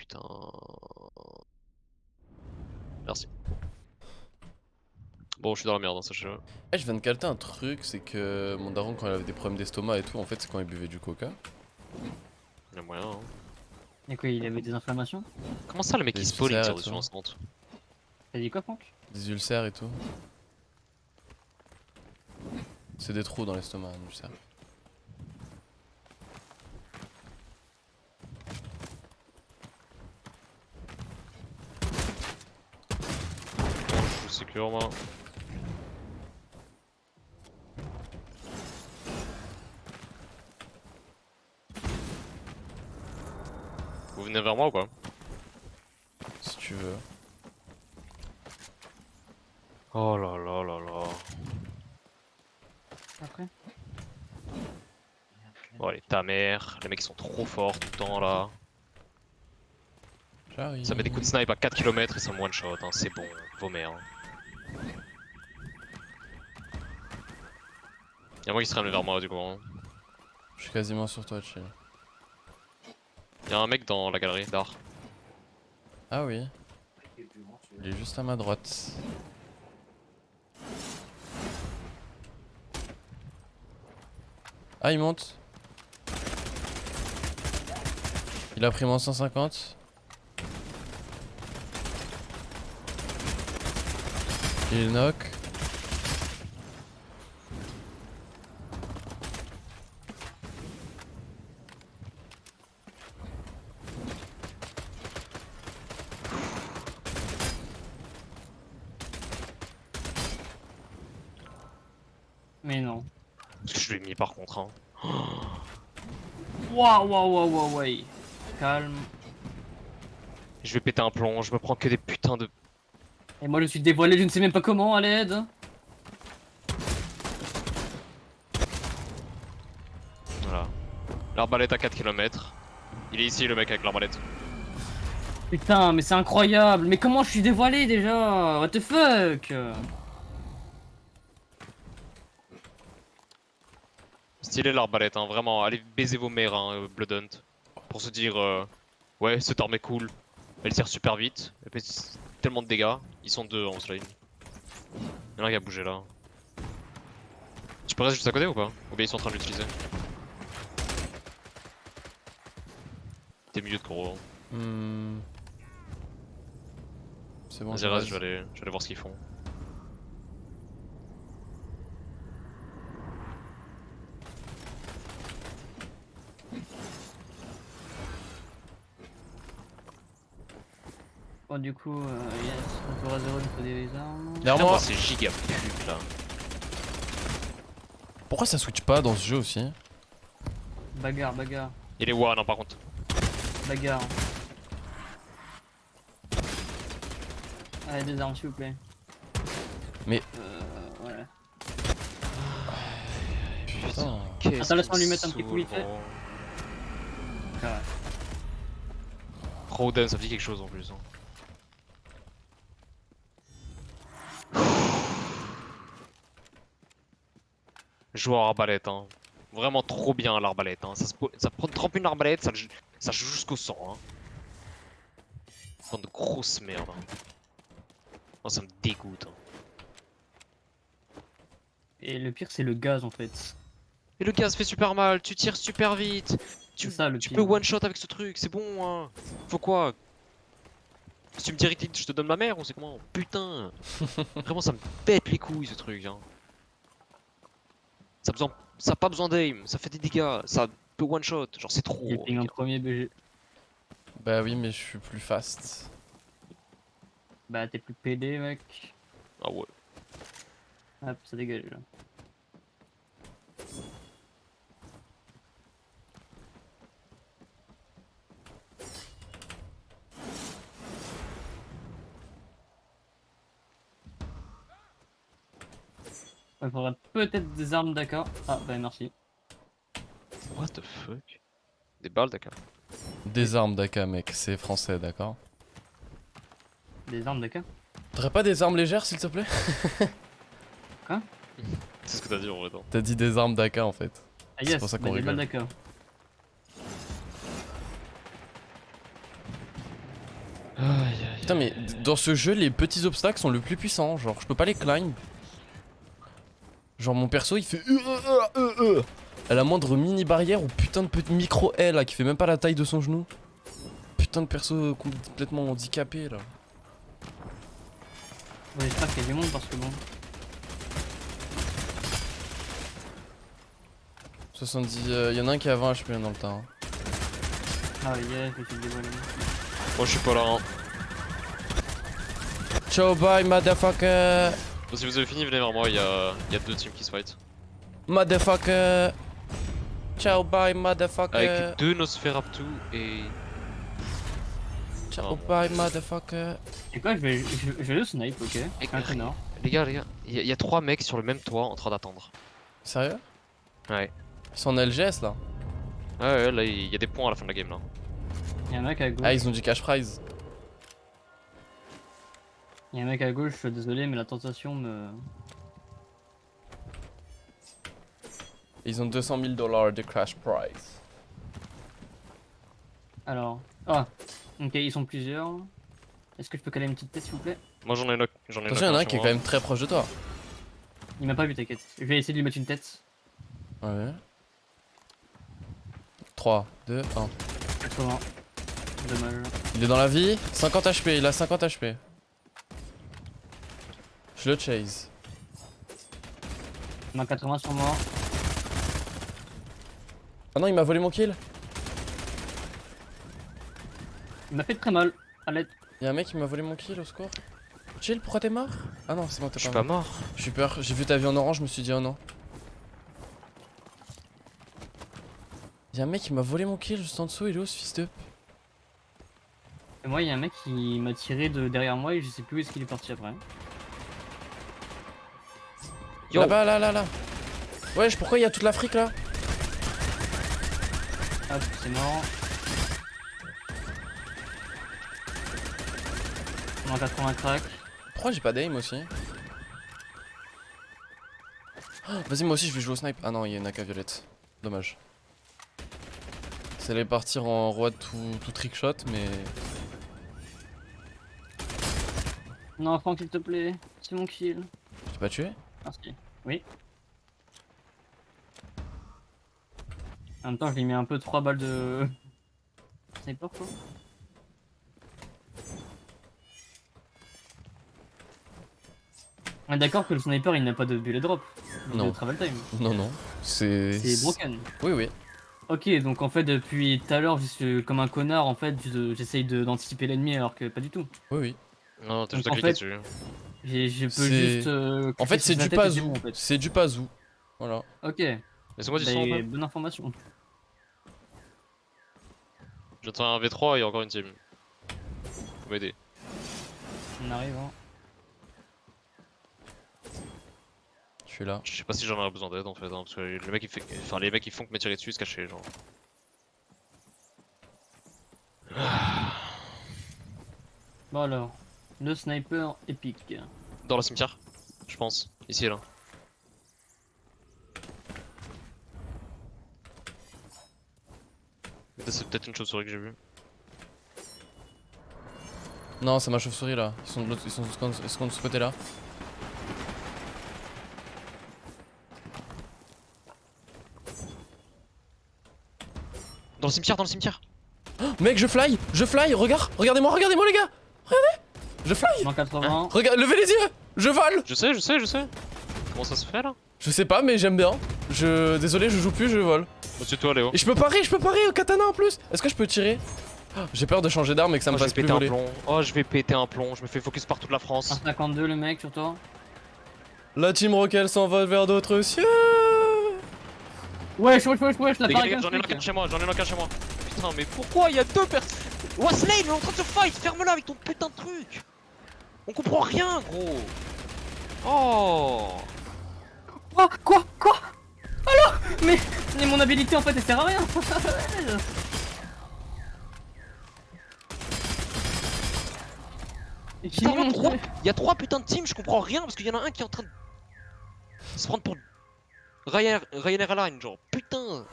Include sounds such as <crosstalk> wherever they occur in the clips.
putain. Merci. Bon, je suis dans la merde, hein, sachez-le. Eh, je viens de capter un truc, c'est que mon daron, quand il avait des problèmes d'estomac et tout, en fait, c'est quand il buvait du coca. Il y a moyen, hein. Et quoi, il avait des inflammations? Comment ça, le mec Des il tire dessus tout. en instant T'as dit quoi, Franck? Des ulcères et tout. C'est des trous dans l'estomac, un ulcère. Bon, moi. Vous venez vers moi ou quoi Si tu veux. Oh là là là là. Après Bon allez, ta mère, les mecs ils sont trop forts tout le temps là. J'arrive. Ça met des coups de snipe à 4 km et ça me one shot, hein. c'est bon, vos mères. Hein. Y'a moi qui se ramène vers moi du coup. Hein. Je suis quasiment sur toi, chill. Y'a un mec dans la galerie d'art. Ah oui. Il est juste à ma droite. Ah, il monte. Il a pris moins 150. Il knock. Mais non. Parce que je l'ai mis par contre. Hein. Waouh, waouh, waouh, waouh, ouais. Calme. Je vais péter un plomb, je me prends que des putains de. Et moi, je suis dévoilé, je ne sais même pas comment, à l'aide. Voilà. L'arbalète à 4 km. Il est ici le mec avec l'arbalète. Putain, mais c'est incroyable. Mais comment je suis dévoilé déjà? What the fuck? Stylé l'arbalète, hein, vraiment. Allez baiser vos mères, hein, euh, Blood Hunt. Pour se dire, euh, ouais, cette arme est cool. Elle tire super vite. Elle fait tellement de dégâts. Ils sont deux en slime. Y'en a un qui a bougé là. Tu peux rester juste à côté ou pas? Ou bien ils sont en train de l'utiliser? T'es mieux de gros. Hmm. C'est bon. Vas-y, reste, je vais aller voir ce qu'ils font. Bon, du coup, euh, yes, retour à zéro, il faut des armes. Derrière moi. c'est giga pub là. Pourquoi ça switch pas dans ce jeu aussi Bagarre, bagarre, Il est one, hein, par contre. bagarre. Allez, des armes, s'il vous plaît. Mais- Euh, voilà. Putain. Attends, laisse-moi lui me mettre un petit coup vite fait. Ah ouais. Roden, ça me dit quelque chose en plus. hein. Joueur arbalète, hein. Vraiment trop bien l'arbalète. Hein. Ça, se ça prend 30 une arbalète, ça, ça joue jusqu'au sang. Hein. Bande de grosse merde. Hein. Oh, ça me dégoûte. hein. Et le pire, c'est le gaz en fait. Et le gaz fait super mal, tu tires super vite. Tu, ça le tu peux one shot avec ce truc, c'est bon. Hein. Faut quoi? Si tu me dis je te donne ma mère ou c'est comment? Putain <laughs> Vraiment ça me pète les couilles ce truc. Hein. Ça, a besoin... ça a pas besoin d'aim, ça fait des dégâts, ça peut one shot, genre c'est trop. Il ping en mec. premier BG. Bah oui, mais je suis plus fast. Bah, t'es plus PD, mec. Ah ouais. Hop, ça dégage là. Il faudrait peut-être des armes d'AK. Ah, bah merci. What the fuck? Des balles d'accord. Des armes d'AK, mec, c'est français, d'accord Des armes d'AK T'aurais pas des armes légères, s'il te plaît? <laughs> C'est ce que t'as dit en vrai. T'as dit des armes d'AK en fait. Ah C'est yes, pour ça bah, qu'on des balles d'AK. Putain, mais dans ce jeu, les petits obstacles sont le plus puissants. Genre, je peux pas les climb. Genre, mon perso, il fait. euh, euh, euh, euh. À la moindre mini barrière ou putain de petit micro L là, qui fait même pas la taille de son genou. Putain de perso complètement handicapé là. Ouais, J'espère qu'il y a du monde parce que bon. 70. Il y en a un qui a 20 HP dans le temps. Ah yeah, je me suis dévoilé. Moi je suis pas là. Hein. Ciao, bye, motherfucker. Bon, si vous avez fini, venez vers moi, il y a, il y a deux teams qui se fight. Motherfucker. Ciao, bye, motherfucker. Avec deux Nosferatu et. Ciao, Oh. bye, motherfucker. Et quoi, je vais, je, je vais le snipe, ok? Et- Un connard. Les gars, les gars, il y, a- y a trois mecs sur le même toit en train d'attendre. Sérieux? Ouais. Ils sont en LGS là. Ouais, ouais, là il y a des points à la fin de la game là. Y'a un mec à gauche. Ah, ils ont du cash prize. Y'a un mec à gauche, je suis désolé, mais la tentation me. Ils ont 200 000 dollars de cash prize. Alors. Ah, ok, ils sont plusieurs. Est-ce que je peux caler une petite tête s'il vous plaît? Moi j'en ai knock. J'en ai Attention, il y en a un qui est quand même très proche de toi. Il m'a pas vu, t'inquiète. Je vais essayer de lui mettre une tête. Ouais. 3, 2, 1. 80. Dommage. Il est dans la vie. 50 HP, il a 50 HP. Je le chase. Il m'a 80 sur moi. Ah non, il m'a volé mon kill. Il m'a fait très mal. À l'aide. Il y a un mec qui m'a volé mon kill au secours. Chill, pourquoi t'es mort? Ah non, c'est bon, Je t'es suis pas pas mort. mort. Je suis peur, j'ai vu ta vie en orange, je me suis dit oh non. Il y a un mec qui m'a volé mon kill juste en dessous, il est où ce fils de Et moi, il y a un mec qui m'a tiré de derrière moi et je sais plus où est-ce qu'il est parti après. Là-bas, là, là, là. Wesh, pourquoi il y a toute l'Afrique là Hop, c'est mort. On a 80 crack. Pourquoi j'ai pas d'aim aussi Ah, Vas-y, moi aussi je vais jouer au snipe. Ah non, il y a une AK violette. Dommage. Ça allait partir en roi tout, tout trickshot, mais. Non, Franck, s'il te plaît. C'est mon kill. J'ai pas tué Merci. Oui. En même temps, je lui mets un peu 3 balles de. <laughs> Sniper quoi. On est d'accord que le sniper il n'a pas de bullet drop. Non. De travel time. Non, non. C'est. C'est broken. Oui, oui. Ok, donc en fait, depuis tout à l'heure, je suis comme un connard, en fait, je- j'essaye d'anticiper l'ennemi alors que pas du tout. Oui, oui. Non, t'as juste à cliquer dessus. J'ai- Je peux juste. euh, En fait, c'est du pazou. bon, en fait. C'est du pazou. Voilà. Ok, Laissez-moi du son. après. bonne information. Je viens de faire un V3 et encore une team. Faut m'aider. On arrive, hein. Je suis là. Je sais pas si j'en aurais besoin d'aide en fait, hein, parce que le mec il fait. Enfin, les mecs ils font que me tirer dessus, se cacher, genre. Bon alors, le sniper épique. Dans le cimetière, je pense. Ici et là. C'est peut-être une chauve-souris que j'ai vue. Non, c'est ma chauve-souris là. Ils sont de l'autre. Ils sont, de ce côté là. Dans le cimetière, dans le cimetière Mec, je fly Je fly Regarde Regardez-moi, regardez-moi les gars Regardez Je fly 80. Regarde, levez les yeux Je vole Je sais, je sais, je sais. Comment ça se fait là? Je sais pas, mais j'aime bien. Je. Désolé, je joue plus, je vole. Au-dessus de toi, Léo. Et je peux parer, je peux parer au katana en plus Est-ce que je peux tirer? Ah, J'ai peur de changer d'arme et que ça me Oh, fasse plus péter un voler. plomb. Oh, je vais péter un plomb. Je me fais focus par toute la France. 152 le mec sur toi. La team Rocket s'envole vers d'autres cieux Wesh, wesh, wesh, wesh, la gars, j'en ai un chez moi, j'en ai un chez moi. Putain, mais pourquoi il y a deux personnes Wesley, il est en train de se fight, ferme-la avec ton putain de truc On comprend rien, gros. Oh. Quoi Quoi Quoi? Alors? Mais, mais mon habilité en fait elle sert à rien. Il y a trois- il y a trois putains de teams, je comprends rien parce qu'il y en a un qui est en train de se prendre pour Ryan- Ryanair Airlines, genre. Putain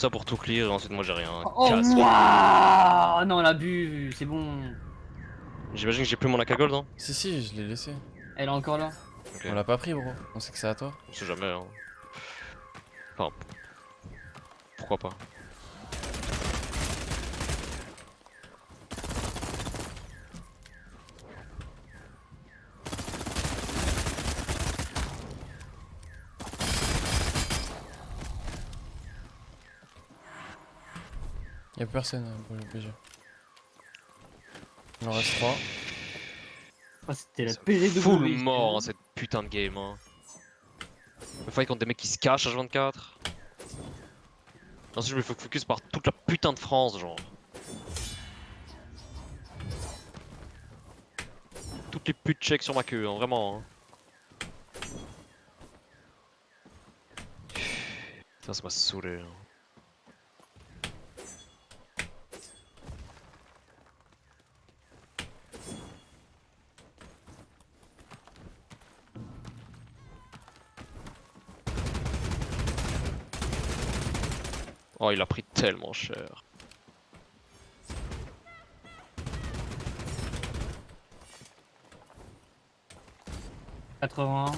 ça pour tout clear et ensuite moi j'ai rien. Oh, Casse. waouh Non, l'abus, c'est bon. J'imagine que j'ai plus mon AK gold, hein Si, si, je l'ai laissé. Elle est encore là. On l'a pas pris, bro. On sait que c'est à toi. On sait jamais, hein. Enfin. Pourquoi pas. Y'a personne euh, pour le BG. Il en reste 3. Oh, C'était la C'est PGW. Full mort hein, cette putain de game, hein. Le fight contre des mecs qui se cachent H24. Ensuite je me fais focus par toute la putain de France, genre. Toutes les putes check sur ma queue, hein, vraiment. Hein. Putain, ça m'a saoulé. hein. Oh, il a pris tellement cher. hein. 81.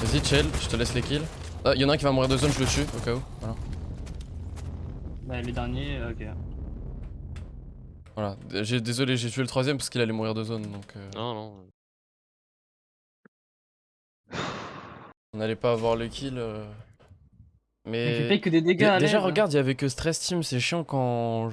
Vas-y, chill, je te laisse les kills. Ah, y'en a un qui va mourir de zone, je le tue, au cas où. Voilà. Bah, le dernier, euh, ok. Voilà. J'ai- Désolé, j'ai tué le troisième parce qu'il allait mourir de zone, donc... euh, Non, non. On allait pas avoir le kill. euh, Mais Mais... fait que des dégâts. Déjà, l'aise. regarde, il y avait que Stress Team, c'est chiant quand...